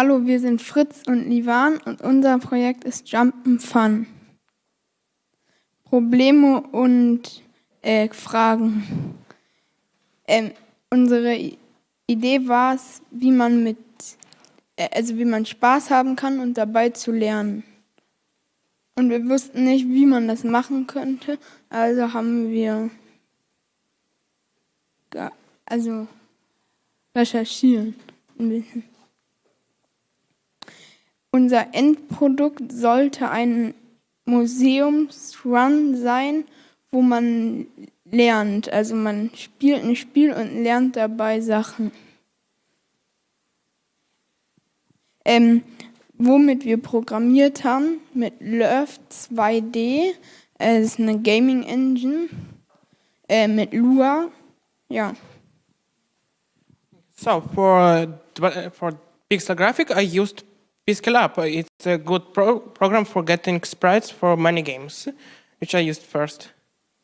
Hallo, wir sind Fritz und Livan und unser Projekt ist Jump'n'Fun. Probleme und äh, Fragen. Ähm, unsere Idee war es, wie man mit, äh, also wie man Spaß haben kann und dabei zu lernen. Und wir wussten nicht, wie man das machen könnte, also haben wir also recherchieren ein bisschen. Unser Endprodukt sollte ein Museumsrun sein, wo man lernt. Also man spielt ein Spiel und lernt dabei Sachen. Ähm, womit wir programmiert haben, mit Love 2D, äh, das ist eine Gaming Engine, äh, mit Lua, ja. So, for, for pixel graphic, I used Pixel Up. It's a good pro program for getting sprites for many games, which I used first.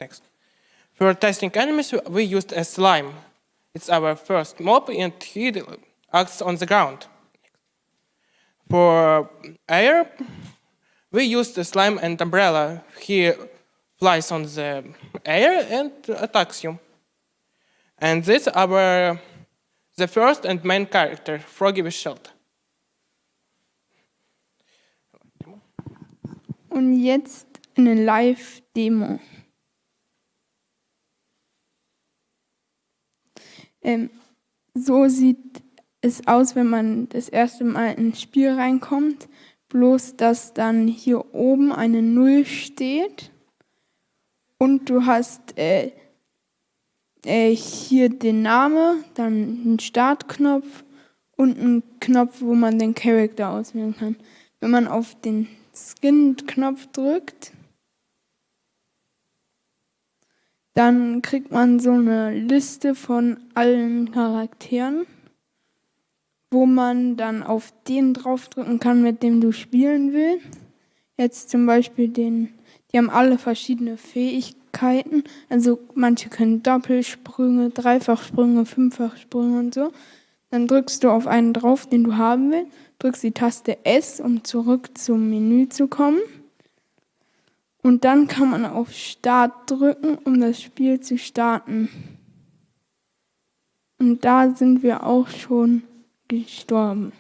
Next. For testing enemies, we used a slime. It's our first mob, and he acts on the ground. For air, we used the slime and umbrella. He flies on the air and attacks you. And this our the first and main character, Froggy with Shield. Und jetzt eine Live-Demo. Ähm, so sieht es aus, wenn man das erste Mal ins Spiel reinkommt. Bloß, dass dann hier oben eine Null steht und du hast äh, äh, hier den Namen, dann einen Startknopf und einen Knopf, wo man den Charakter auswählen kann. Wenn man auf den Skin-Knopf drückt, dann kriegt man so eine Liste von allen Charakteren, wo man dann auf den draufdrücken kann, mit dem du spielen willst. Jetzt zum Beispiel den, die haben alle verschiedene Fähigkeiten. Also manche können Doppelsprünge, Dreifachsprünge, Fünffachsprünge und so. Dann drückst du auf einen drauf, den du haben willst, drückst die Taste S, um zurück zum Menü zu kommen. Und dann kann man auf Start drücken, um das Spiel zu starten. Und da sind wir auch schon gestorben.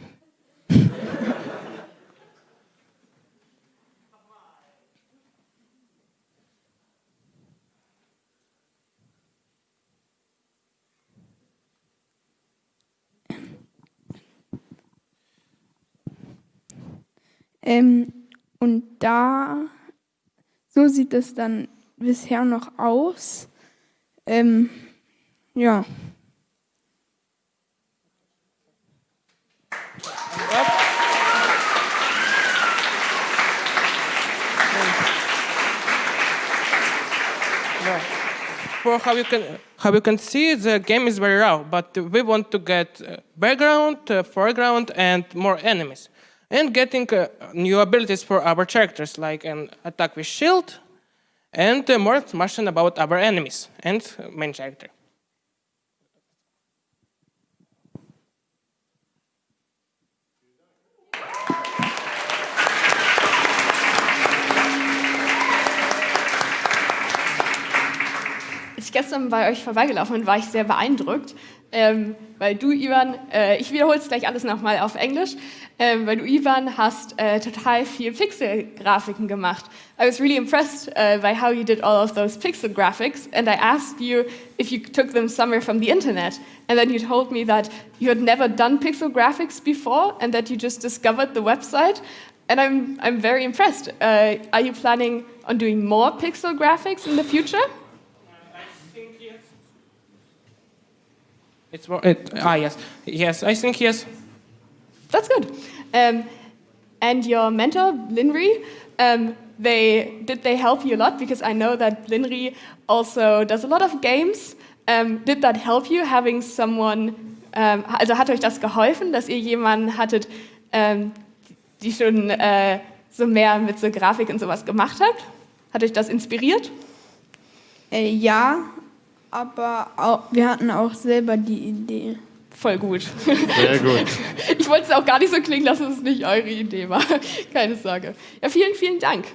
Ähm, und da so sieht es dann bisher noch aus. Ähm, ja. For how you can how you can see, the game is very raw, but we want to get uh, background, uh, foreground, and more enemies and getting uh, new abilities for our characters, like an attack with shield, and uh, more information about our enemies and main character. Als ich gestern bei euch vorbeigelaufen bin, war ich sehr beeindruckt, ähm, weil du, Ivan, äh, ich wiederhole es gleich alles nochmal auf Englisch, ähm, weil du, Ivan, hast äh, total viel Pixel-Grafiken gemacht. I was really impressed uh, by how you did all of those pixel graphics, and I asked you if you took them somewhere from the internet, and then you told me that you had never done pixel graphics before, and that you just discovered the website, and I'm, I'm very impressed. Uh, are you planning on doing more pixel graphics in the future? It's it, ah yes, yes. I think yes. That's good. Um, and your mentor, Linry, um, they did they help you a lot because I know that Linry also does a lot of games. Um, did that help you having someone? Um, also hat euch das geholfen, dass ihr jemanden hattet, ähm, die schon äh, so mehr mit so Grafik und sowas gemacht habt? Hat euch das inspiriert? Äh, ja, aber auch, wir hatten auch selber die Idee voll gut. Sehr gut. Ich wollte es auch gar nicht so klingen lassen, dass es nicht eure Idee war. Keine Sorge. Ja, vielen, vielen Dank.